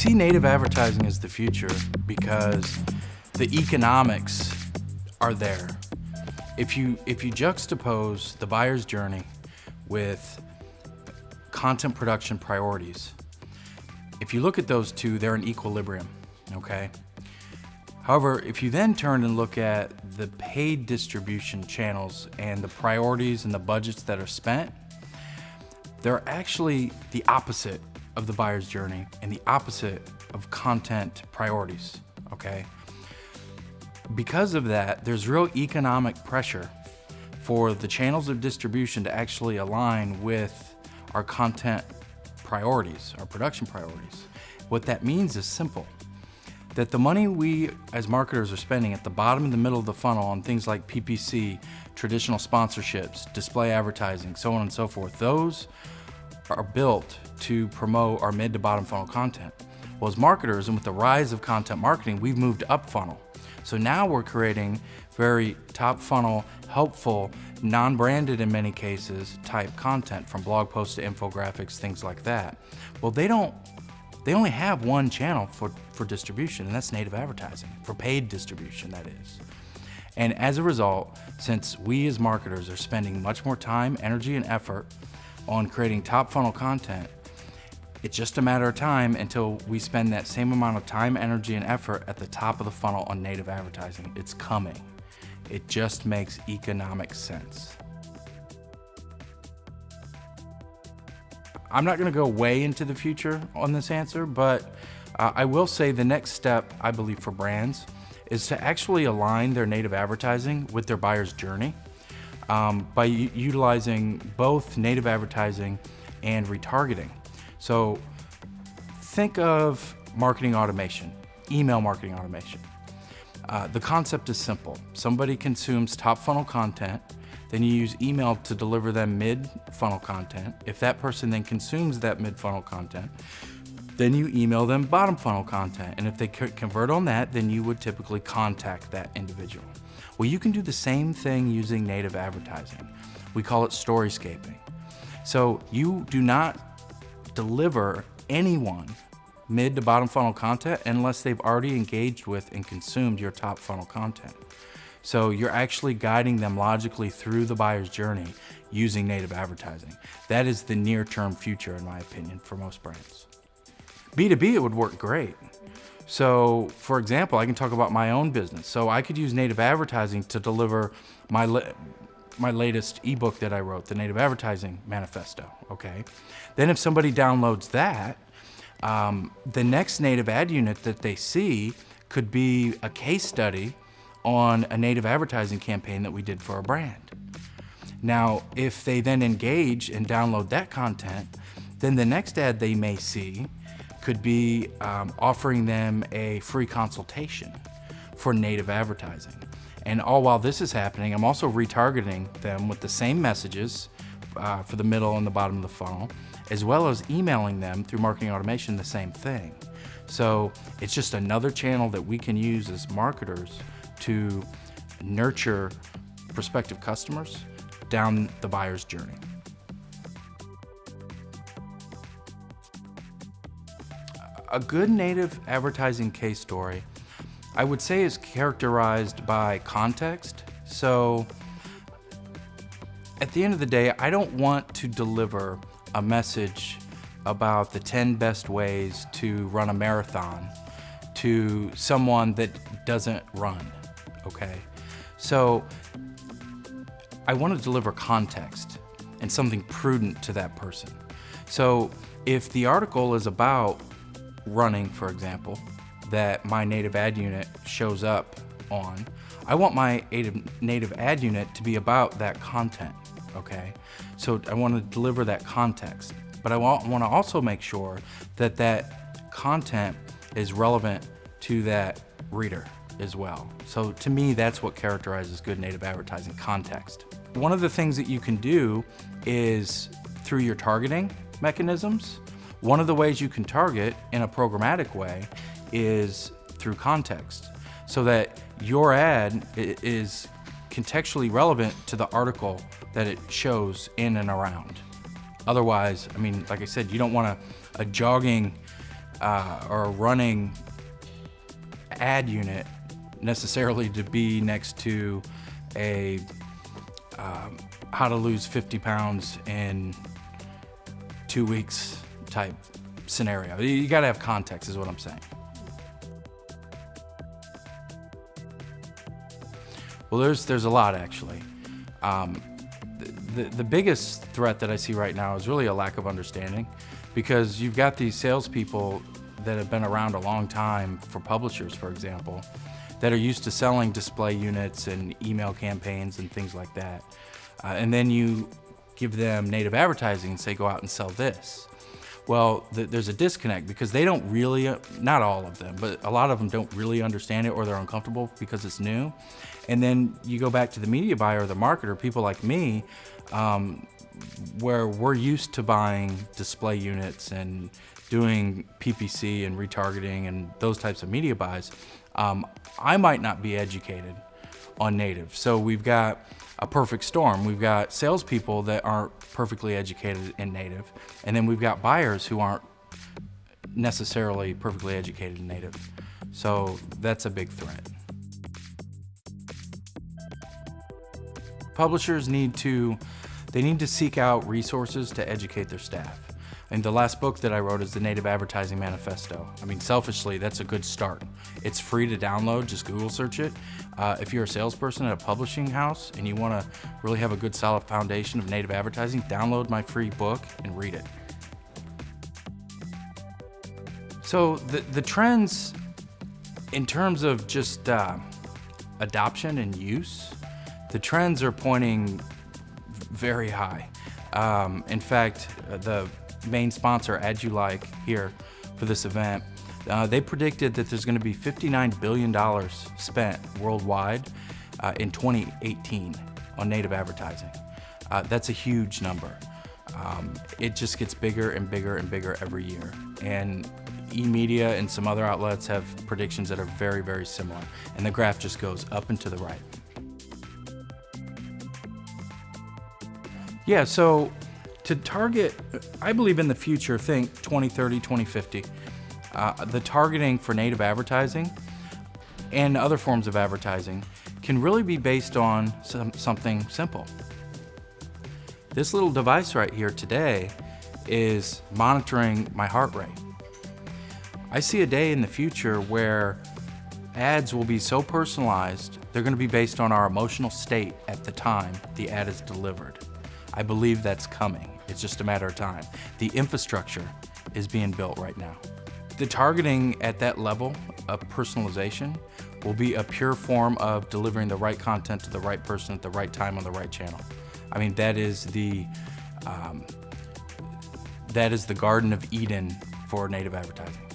see native advertising as the future because the economics are there. If you, if you juxtapose the buyer's journey with content production priorities, if you look at those two, they're in equilibrium, okay? However, if you then turn and look at the paid distribution channels and the priorities and the budgets that are spent, they're actually the opposite of the buyer's journey and the opposite of content priorities, okay? Because of that, there's real economic pressure for the channels of distribution to actually align with our content priorities, our production priorities. What that means is simple, that the money we as marketers are spending at the bottom and the middle of the funnel on things like PPC, traditional sponsorships, display advertising, so on and so forth, those are built to promote our mid to bottom funnel content. Well, as marketers and with the rise of content marketing, we've moved up funnel. So now we're creating very top funnel, helpful, non-branded in many cases type content from blog posts to infographics, things like that. Well, they don't, they only have one channel for, for distribution and that's native advertising, for paid distribution that is. And as a result, since we as marketers are spending much more time, energy, and effort on creating top funnel content, it's just a matter of time until we spend that same amount of time, energy, and effort at the top of the funnel on native advertising. It's coming. It just makes economic sense. I'm not gonna go way into the future on this answer, but uh, I will say the next step, I believe, for brands is to actually align their native advertising with their buyer's journey um, by utilizing both native advertising and retargeting. So think of marketing automation, email marketing automation. Uh, the concept is simple. Somebody consumes top funnel content, then you use email to deliver them mid funnel content. If that person then consumes that mid funnel content, then you email them bottom funnel content. And if they convert on that, then you would typically contact that individual. Well, you can do the same thing using native advertising. We call it storyscaping. So you do not deliver anyone mid to bottom funnel content unless they've already engaged with and consumed your top funnel content. So you're actually guiding them logically through the buyer's journey using native advertising. That is the near term future in my opinion for most brands. B2B, it would work great. So for example, I can talk about my own business. So I could use native advertising to deliver my, my latest ebook that I wrote, the Native Advertising Manifesto, okay? Then if somebody downloads that, um, the next native ad unit that they see could be a case study on a native advertising campaign that we did for a brand. Now, if they then engage and download that content, then the next ad they may see could be um, offering them a free consultation for native advertising. And all while this is happening, I'm also retargeting them with the same messages uh, for the middle and the bottom of the funnel, as well as emailing them through marketing automation the same thing. So it's just another channel that we can use as marketers to nurture prospective customers down the buyer's journey. A good native advertising case story, I would say is characterized by context. So at the end of the day, I don't want to deliver a message about the 10 best ways to run a marathon to someone that doesn't run, okay? So I want to deliver context and something prudent to that person. So if the article is about running, for example, that my native ad unit shows up on, I want my native ad unit to be about that content okay? So I want to deliver that context, but I want, want to also make sure that that content is relevant to that reader as well. So to me, that's what characterizes good native advertising context. One of the things that you can do is through your targeting mechanisms, one of the ways you can target in a programmatic way is through context so that your ad is contextually relevant to the article that it shows in and around. Otherwise, I mean, like I said, you don't want a, a jogging uh, or running ad unit necessarily to be next to a um, how to lose 50 pounds in two weeks type scenario. You got to have context, is what I'm saying. Well, there's there's a lot actually. Um, the, the biggest threat that I see right now is really a lack of understanding because you've got these salespeople that have been around a long time for publishers, for example, that are used to selling display units and email campaigns and things like that. Uh, and then you give them native advertising and say, go out and sell this. Well, th there's a disconnect because they don't really, uh, not all of them, but a lot of them don't really understand it or they're uncomfortable because it's new. And then you go back to the media buyer or the marketer, people like me, um, where we're used to buying display units and doing PPC and retargeting and those types of media buys, um, I might not be educated on native. So we've got a perfect storm. We've got salespeople that aren't perfectly educated in native, and then we've got buyers who aren't necessarily perfectly educated in native. So that's a big threat. Publishers need to, they need to seek out resources to educate their staff. And the last book that I wrote is the Native Advertising Manifesto. I mean, selfishly, that's a good start. It's free to download, just Google search it. Uh, if you're a salesperson at a publishing house and you want to really have a good solid foundation of native advertising, download my free book and read it. So the, the trends in terms of just uh, adoption and use, the trends are pointing very high. Um, in fact, uh, the main sponsor, Ads You Like, here for this event, uh, they predicted that there's going to be $59 billion spent worldwide uh, in 2018 on native advertising. Uh, that's a huge number. Um, it just gets bigger and bigger and bigger every year. And eMedia and some other outlets have predictions that are very, very similar. And the graph just goes up and to the right. Yeah, so to target, I believe in the future, think 2030, 2050, uh, the targeting for native advertising and other forms of advertising can really be based on some, something simple. This little device right here today is monitoring my heart rate. I see a day in the future where ads will be so personalized, they're gonna be based on our emotional state at the time the ad is delivered. I believe that's coming. It's just a matter of time. The infrastructure is being built right now. The targeting at that level of personalization will be a pure form of delivering the right content to the right person at the right time on the right channel. I mean, that is the, um, that is the Garden of Eden for native advertising.